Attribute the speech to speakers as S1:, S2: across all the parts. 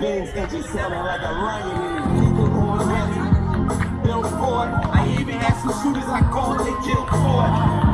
S1: Benz engine sounding like a lion in it. People on ready. Bill Ford. I even had some shooters I called, they killed Ford. Storm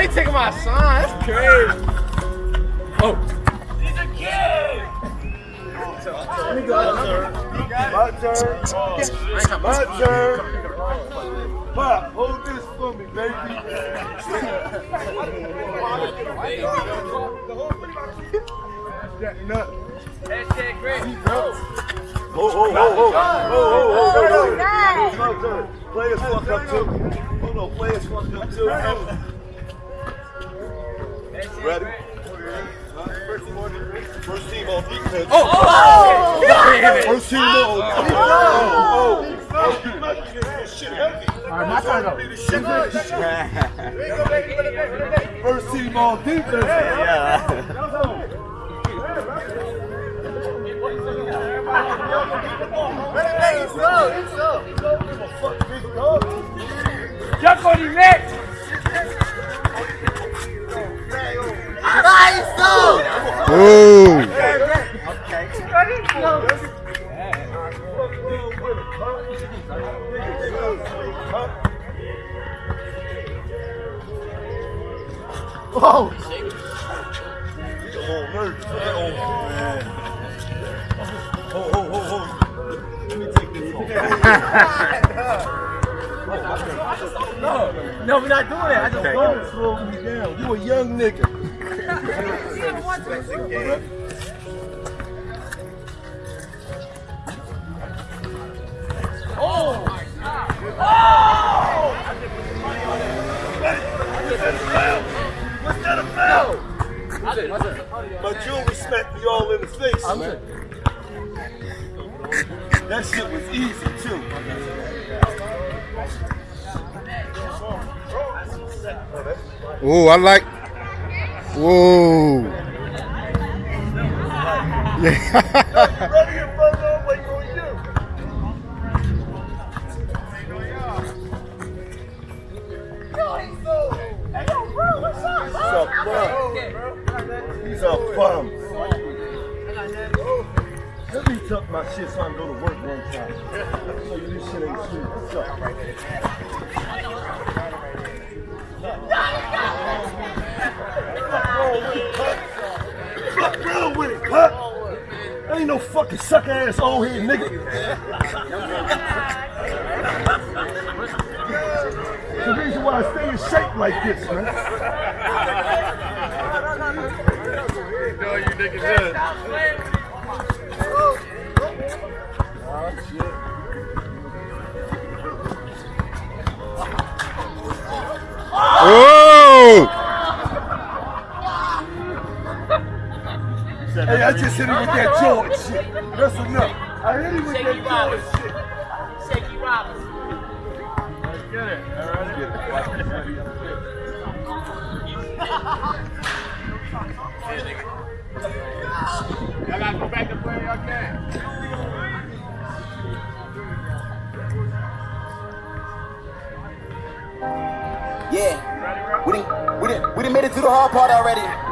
S1: I
S2: ain't taking my sign. That's crazy. Oh.
S3: My turn. My turn. Pop, hold this for me, baby. That nut. Oh, oh, oh, oh, oh, oh, oh, oh, It's my turn. Players fucked up too. Hold on, players fucked up too. Ready? First team on defense.
S2: Oh. Damn it.
S3: First team on. Oh, oh, oh. Shit heavy.
S2: All right, my turn though.
S3: First team on defense. Yeah.
S2: Jump on him, Nick.
S3: Oh! He's a little nervous. Oh, man. Oh, oh, oh, oh. Let me take this off.
S2: No, we're not doing that. I just
S3: Don't slow me down. You a young nigga. in the face, man. That shit was easy, too.
S4: Oh, I like. Whoa. Yeah.
S3: Ready in front of wait on you. He's a bum. He's a bum. Let me tuck my shit so I can go to work one time. So you this shit ain't sweet. What's up? Fuck wrong with it, cut? Ain't no fucking sucker ass old head nigga. the reason why I stay in shape like this, man.
S2: No, you niggas
S4: Whoa.
S3: Hey, I just hit him with that George shit. That's enough. I hit him with that George shit.
S5: Shaky Robinson.
S2: Y'all
S1: We didn't, we didn't, we didn't made it to the hard part already.